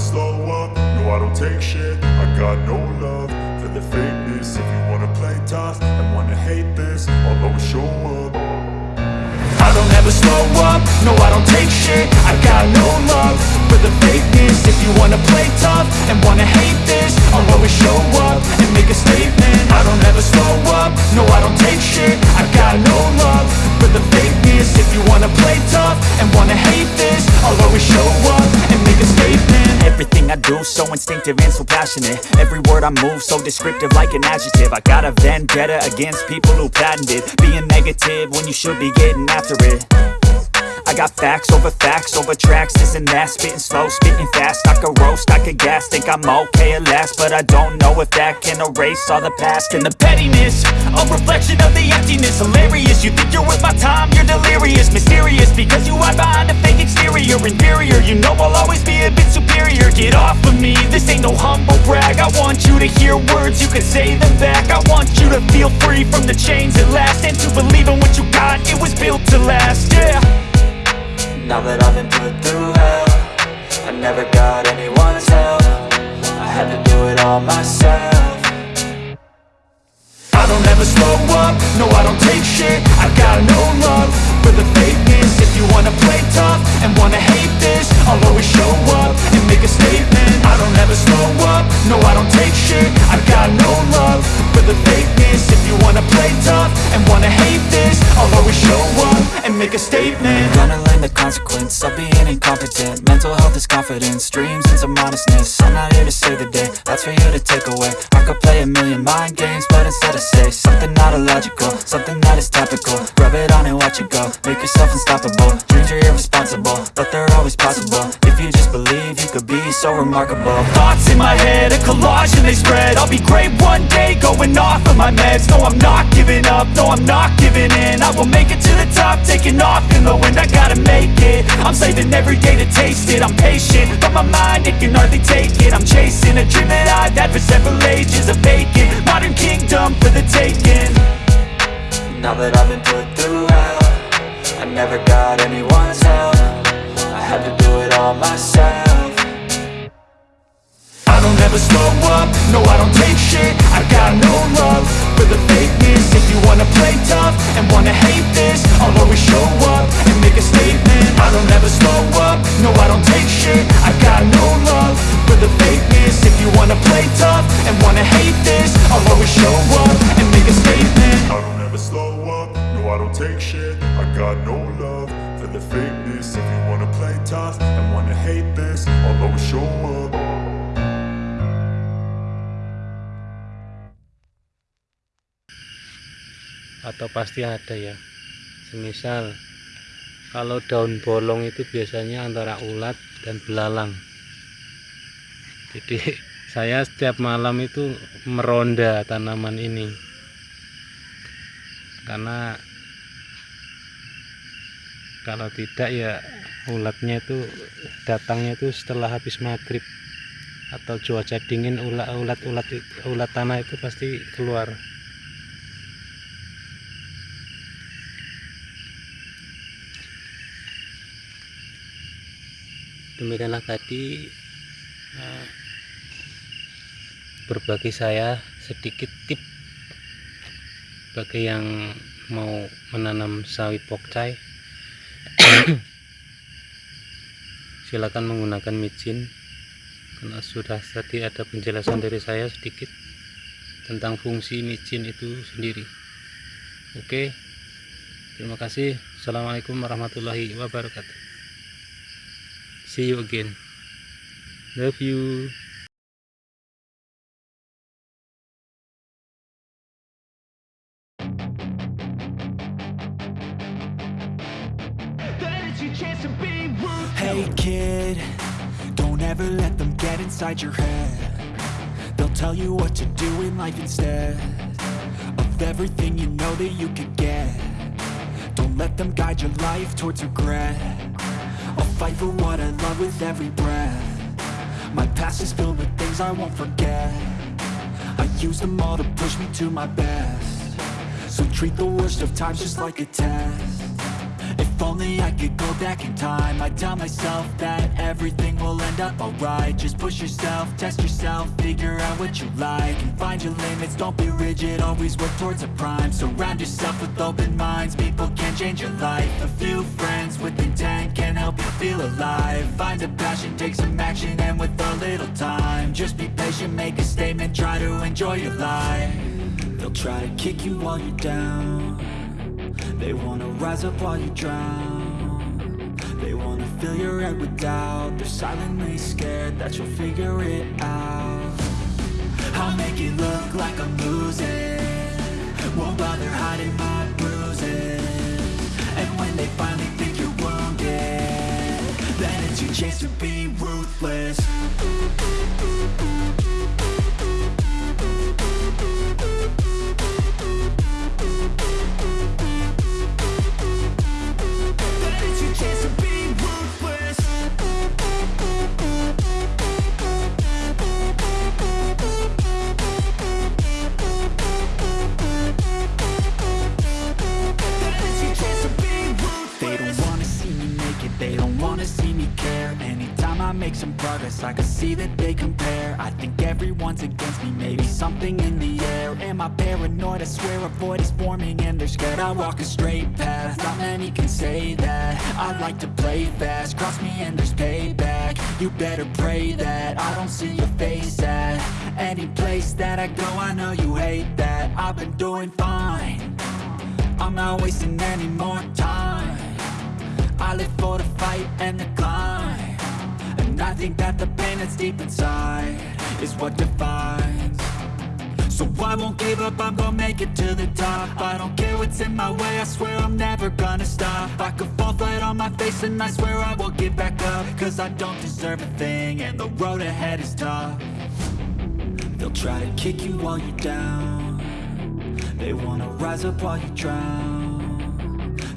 slow up, no I don't take shit. I got no love for the fakeness. If you wanna play tough and wanna hate this I'll always show up. I don't ever slow up, no I don't take shit. I got no love for the fakeness. If you do so instinctive and so passionate. Every word I move so descriptive like an adjective. I got a vendetta against people who patented Being negative when you should be getting after it I got facts over facts over tracks, this and that. Spitting slow, spitting fast, I could roast, I could gas. Think I'm okay at last, but I don't know if that can erase all the past. And the pettiness, a reflection of the emptiness. Hilarious, you think you're worth my time, you're delirious. Mysterious, because you hide behind a fake exterior. Inferior, you know I'll always be a bit superior. Get off of me, this ain't no humble brag. I want you to hear words, you can say them back. I want you to feel free from the chains at last. And to believe in what you got, it was built to last, yeah Now that I've been put through hell I never got anyone's help. I had to do it all myself. I don't ever slow up, no I don't take shit. I've got no love for the fakeness. If you wanna play tough and wanna hate this I'll always show up and make a statement. I don't ever slow up, no I don't take shit. I got no love for the fakeness. If you wanna play tough and wanna hate this I'll always show up and make a statement Gonna the consequence of being incompetent. Mental health is confidence, dreams and some honestness I'm not here to save the day, that's for you to take away. I could play a million mind games, but instead I say Something not illogical, something that is topical. Rub it on and watch it go, make yourself unstoppable. Dreams are irresponsible, but they're always possible. If you just believe, you could be so remarkable. Thoughts in my head, a collage and they spread. I'll be great one day, going off of my meds. No, I'm not giving up, no, I'm not giving in. I will make it to the top, taking off in the wind. I gotta it, I'm saving every day to taste it. I'm patient, but my mind, it can hardly take it. I'm chasing a dream that I've had for several ages A vacant, modern kingdom for the taking. Now that I've been put through hell I never got anyone's help. I had to do it all myself. I don't ever slow up, no I don't take shit. I got no take shit I got no love for the fakeness. If you wanna play tough and wanna hate this I'll always show up. Atau pasti ada ya. Semisal kalau daun bolong itu biasanya antara ulat dan belalang. Jadi saya setiap malam itu meronda tanaman ini. Karena kalau tidak ya ulatnya itu datangnya itu setelah habis maghrib. Atau cuaca dingin ulat ulat ulat ulat tanah itu pasti keluar. Demikianlah tadi uh, berbagi saya sedikit tip bagi yang mau menanam sawit pokcai silakan menggunakan micin karena sudah tadi ada penjelasan dari saya sedikit tentang fungsi micin itu sendiri. Oke terima kasih. Assalamualaikum warahmatullahi wabarakatuh. See you again. Love you Hey kid, don't ever let them get inside your head. They'll tell you what to do in life instead Of everything you know that you could get. Don't let them guide your life towards regret. I'll fight for what I love with every breath. My past is filled with things I won't forget. I use them all to push me to my best. So treat the worst of times just like a test If only I could go back in time. I'd tell myself that everything will end up alright. Just push yourself, test yourself, figure out what you like And find your limits, don't be rigid, always work towards a prime. Surround yourself with open minds, people can change your life. A few friends with intent can help you feel alive. Find a passion, take some action, and with a little time Just be patient, make a statement, try to enjoy your life. They'll try to kick you while you're down They wanna rise up while you drown. They wanna fill your head with doubt. They're silently scared that you'll figure it out. I'll make it look like I'm losing. Won't bother hiding my bruises. And when they finally think you're wounded Then it's your chance to be ruthless they don't wanna see me care. Anytime I make some progress, I can see that they compare. I think everyone's against me, maybe something in the air. Am I paranoid? I swear a void is forming and they're scared I walk a straight path, not many can say that. I like to play fast, cross me and there's payback. You better pray that I don't see your face at Any place that I go, I know you hate that. I've been doing fine. I'm not wasting any more time I live for the fight and the climb. And I think that the pain that's deep inside Is what defines. So I won't give up, I'm gonna make it to the top. I don't care what's in my way, I swear I'm never gonna stop. I could fall flat on my face and I swear I will get back up. Cause I don't deserve a thing and the road ahead is tough. They'll try to kick you while you're down. They wanna rise up while you drown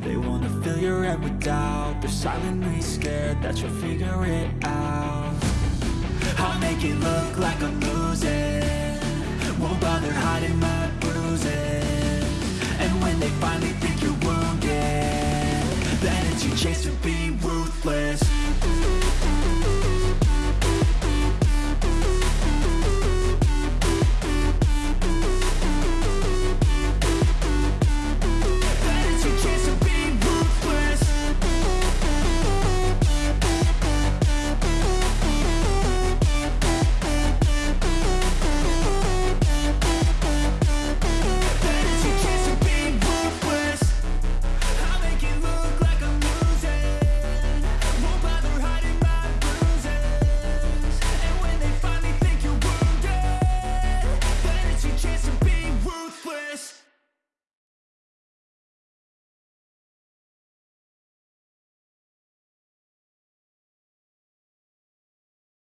They wanna fill your head with doubt. They're silently scared that you'll figure it out. I'll make it look like I'm losing. Won't bother hiding my bruises. And when they finally think you're wounded Then it's your chance to be ruthless